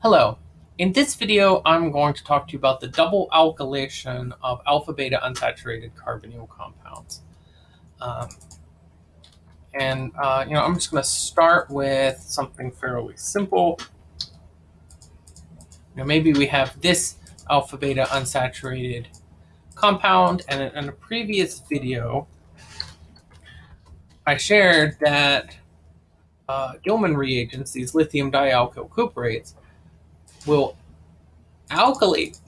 Hello. In this video, I'm going to talk to you about the double alkylation of alpha-beta unsaturated carbonyl compounds. Um, and, uh, you know, I'm just going to start with something fairly simple. You know, maybe we have this alpha-beta unsaturated compound, and in a previous video, I shared that uh, Gilman reagents, these lithium dialkyl cuprates, will alkylate,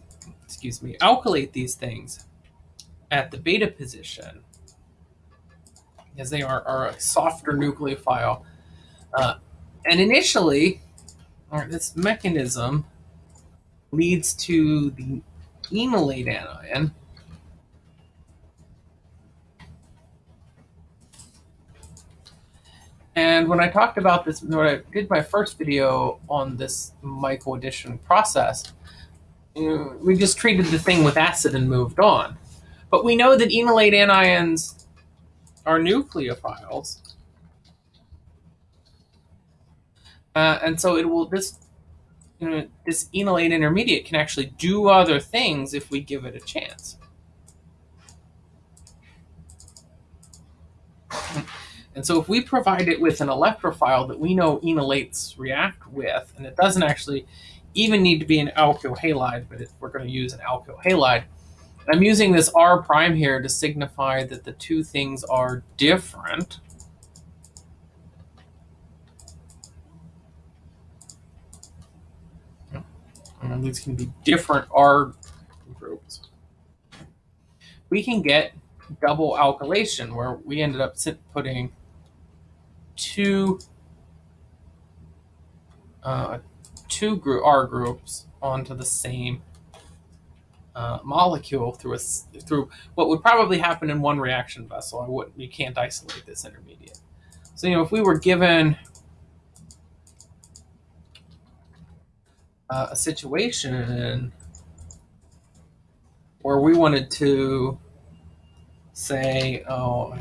excuse me, alkylate these things at the beta position as they are, are a softer nucleophile. Uh, and initially, this mechanism leads to the enolate anion And when I talked about this, when I did my first video on this Michael addition process, you know, we just treated the thing with acid and moved on. But we know that enolate anions are nucleophiles. Uh, and so it will this you know, this enolate intermediate can actually do other things if we give it a chance. And so if we provide it with an electrophile that we know enolates react with, and it doesn't actually even need to be an alkyl halide, but if we're going to use an alkyl halide, I'm using this R prime here to signify that the two things are different. And these can be different R groups. We can get double alkylation where we ended up putting two uh, two group R groups onto the same uh, molecule through a through what would probably happen in one reaction vessel. I wouldn't you can't isolate this intermediate. So you know if we were given uh, a situation where we wanted to say, oh,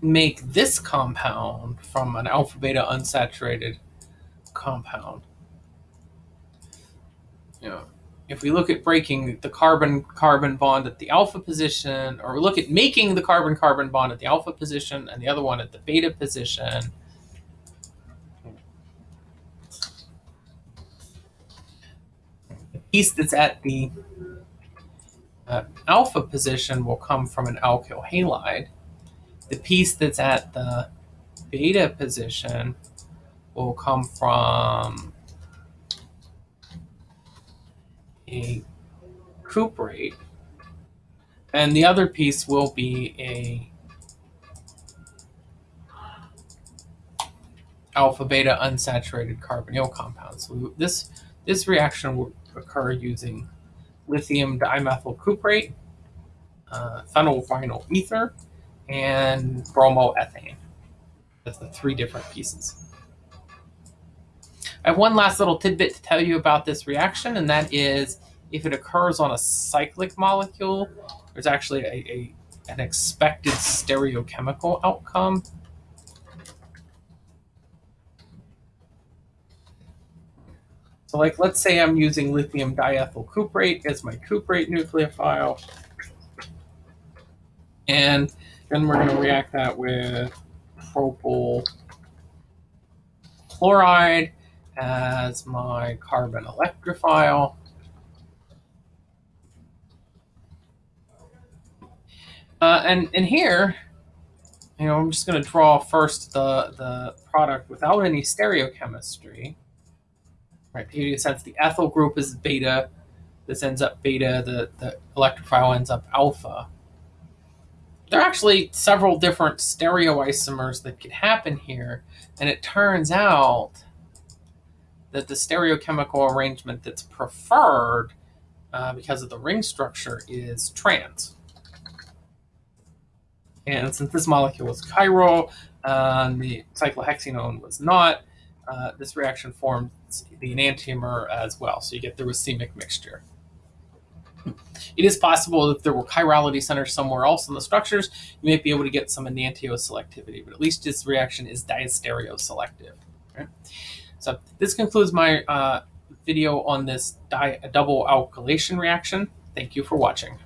make this compound from an alpha beta unsaturated compound. You know, if we look at breaking the carbon carbon bond at the alpha position, or look at making the carbon carbon bond at the alpha position and the other one at the beta position, the piece that's at the uh, alpha position will come from an alkyl halide the piece that's at the beta position will come from a cuprate, and the other piece will be a alpha beta unsaturated carbonyl compound. So this this reaction will occur using lithium dimethyl cuprate, uh, phenyl vinyl ether, and bromoethane. That's the three different pieces. I have one last little tidbit to tell you about this reaction, and that is if it occurs on a cyclic molecule, there's actually a, a an expected stereochemical outcome. So like, let's say I'm using lithium diethyl cuprate as my cuprate nucleophile. And then we're going to react that with propyl chloride as my carbon electrophile. Uh, and, and here, you know, I'm just going to draw first the, the product without any stereochemistry. Right, here sense the ethyl group is beta. This ends up beta. The, the electrophile ends up alpha there are actually several different stereoisomers that could happen here, and it turns out that the stereochemical arrangement that's preferred uh, because of the ring structure is trans. And since this molecule was chiral, uh, and the cyclohexanone was not, uh, this reaction forms the enantiomer as well. So you get the racemic mixture. It is possible if there were chirality centers somewhere else in the structures, you might be able to get some enantioselectivity, but at least this reaction is diastereoselective. Okay? So this concludes my uh, video on this double alkylation reaction. Thank you for watching.